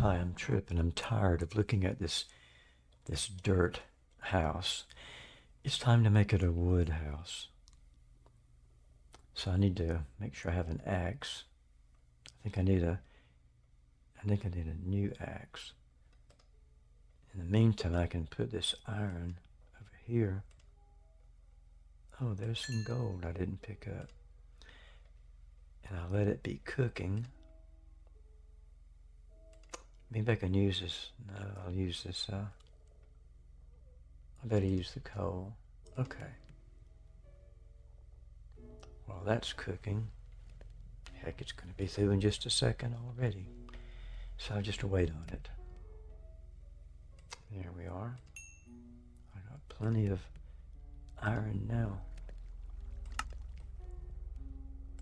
Hi, I'm Trip, and I'm tired of looking at this this dirt house. It's time to make it a wood house. So I need to make sure I have an axe. I think I need a I think I need a new axe. In the meantime, I can put this iron over here. Oh, there's some gold I didn't pick up. And I'll let it be cooking. Maybe I can use this. No, I'll use this. Uh, I better use the coal. Okay. Well, that's cooking. Heck, it's going to be through in just a second already. So I'll just wait on it. There we are. I got plenty of iron now.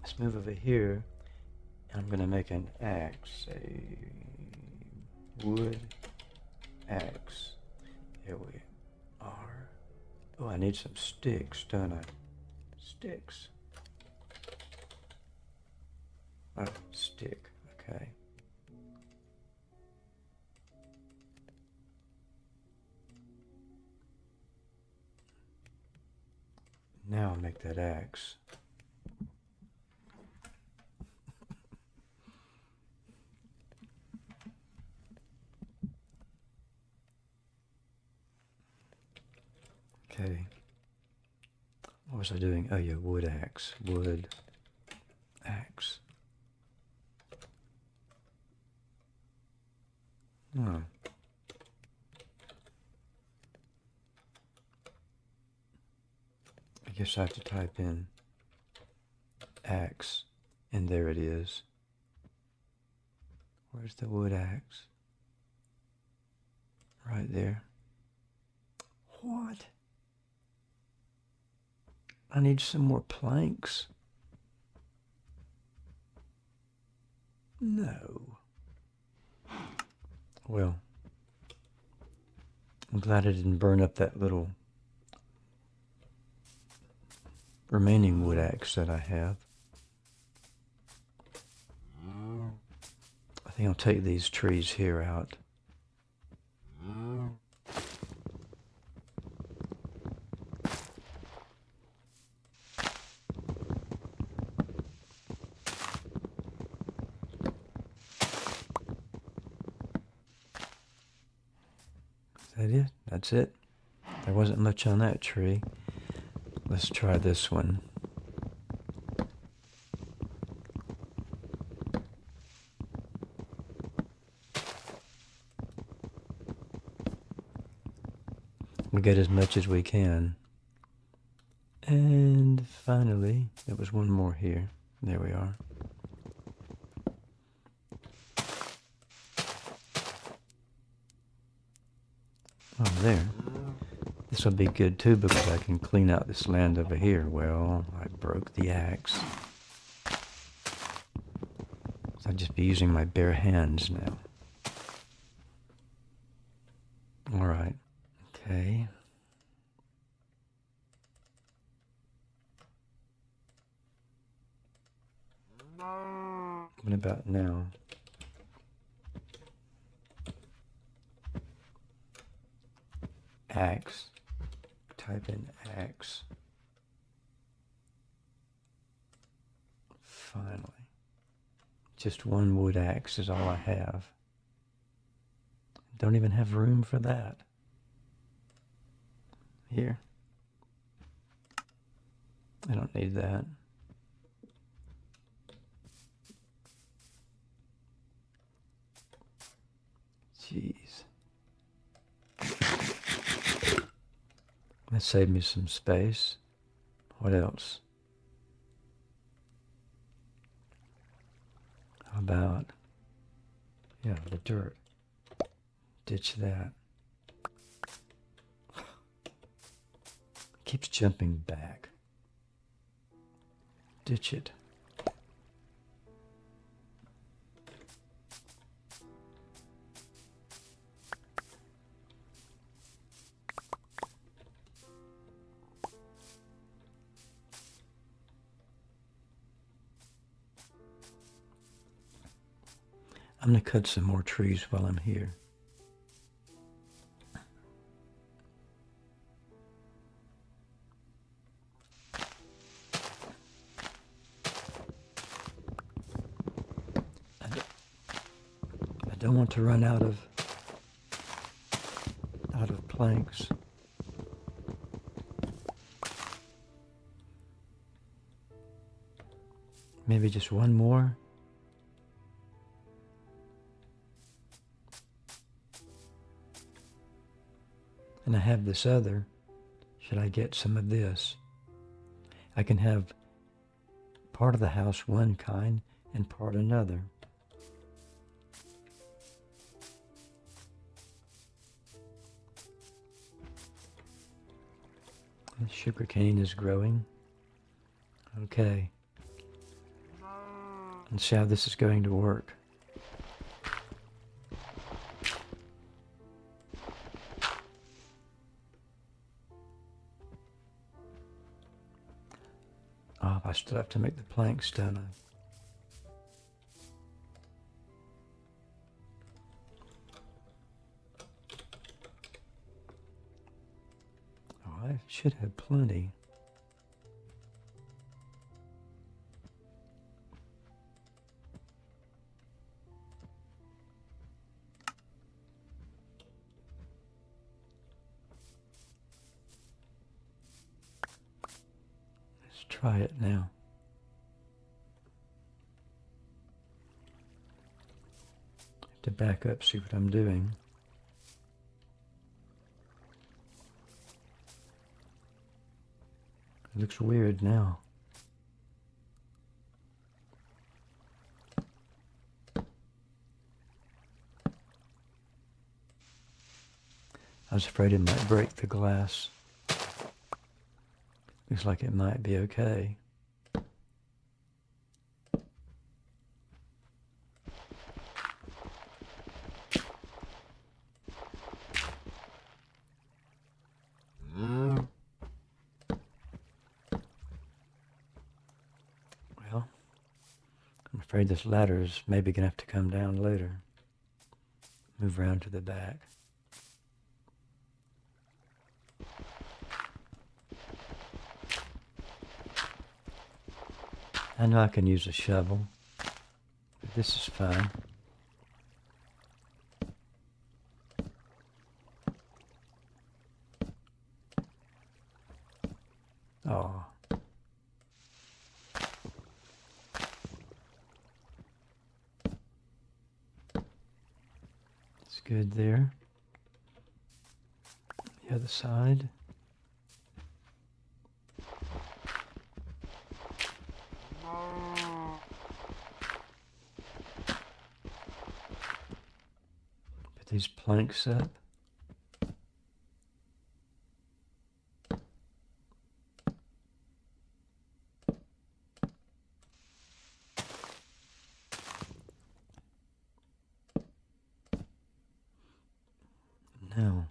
Let's move over here. And I'm going to make an axe. Wood axe. Here we are. Oh, I need some sticks, don't I? Sticks. Oh, stick. Okay. Now I'll make that axe. Okay. What was I doing? Oh yeah, wood axe. Wood axe. Hmm. I guess I have to type in axe, and there it is. Where's the wood axe? Right there. What? I need some more planks. No. Well, I'm glad I didn't burn up that little remaining wood axe that I have. I think I'll take these trees here out. That's it? There wasn't much on that tree. Let's try this one. We'll get as much as we can. And finally, there was one more here. There we are. Oh, there. This will be good too because I can clean out this land over here. Well, I broke the axe. So I'll just be using my bare hands now. All right. Okay. What about now? Axe. Type in x. Finally. Just one wood axe is all I have. Don't even have room for that. Here. I don't need that. Jeez. That saved me some space. What else? How about, yeah, the dirt. Ditch that. Keeps jumping back. Ditch it. Going to cut some more trees while I'm here. I don't want to run out of out of planks. Maybe just one more. And I have this other. Should I get some of this? I can have part of the house one kind and part another. The sugar cane is growing. Okay. Let's see how this is going to work. Still have to make the planks, don't I? Oh, I should have plenty. Let's try it now. To back up, see what I'm doing. It looks weird now. I was afraid it might break the glass. Looks like it might be okay. Well, I'm afraid this ladder is maybe going to have to come down later. Move around to the back. I know I can use a shovel, but this is fine. Oh. It's good there. The other side. Put these planks up. Now,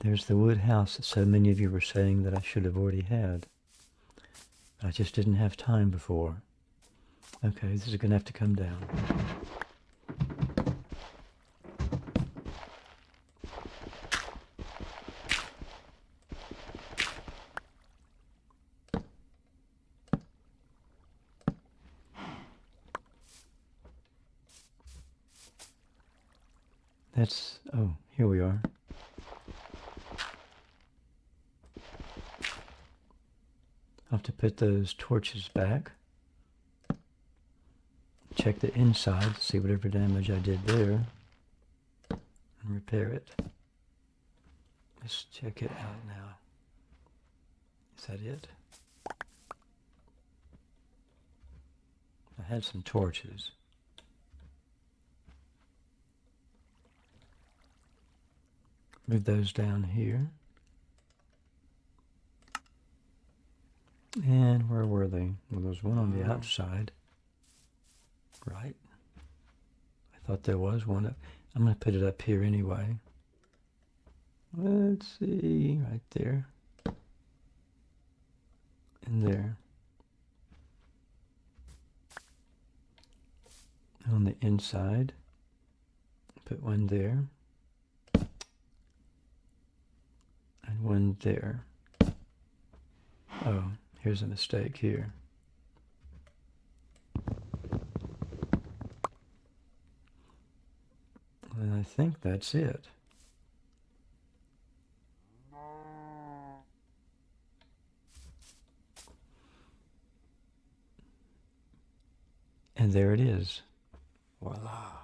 there's the wood house that so many of you were saying that I should have already had. I just didn't have time before. Okay, this is going to have to come down. That's, oh, here we are. I'll have to put those torches back. Check the inside, see whatever damage I did there, and repair it. Let's check it out now. Is that it? I had some torches. Move those down here. And where were they? Well, there's one on the uh-huh. outside. Right? I thought there was one. Up. I'm going to put it up here anyway. Let's see, right there. And there. On on the inside. Put one there. And one there. Oh, here's a mistake here. And I think that's it. And there it is. Voila.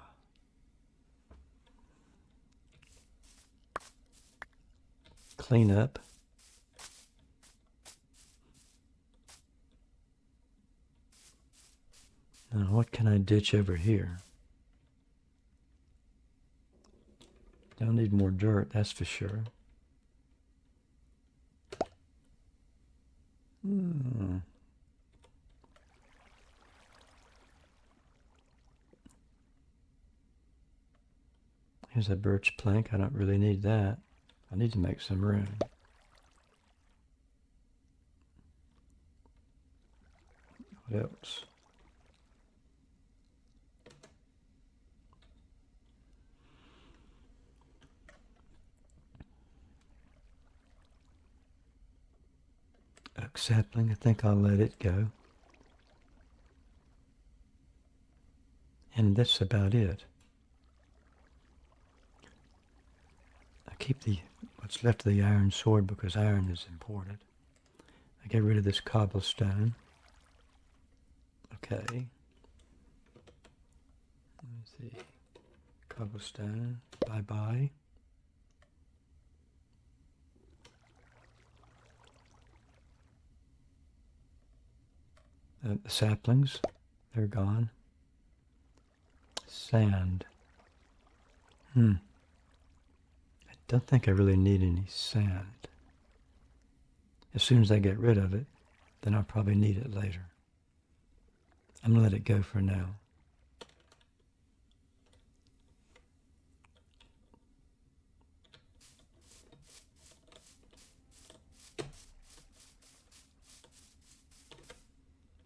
Clean up. Now what can I ditch over here? Don't need more dirt, that's for sure. Hmm. Here's a birch plank. I don't really need that. I need to make some room. What else? Sapling, I think I'll let it go. And that's about it. I keep the what's left of the iron sword because iron is important. I get rid of this cobblestone. Okay. Let's see. Cobblestone. Bye-bye. Uh, the saplings, they're gone. Sand. Hmm. I don't think I really need any sand. As soon as I get rid of it, then I'll probably need it later. I'm going to let it go for now.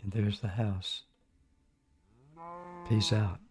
And there's the house. Peace out.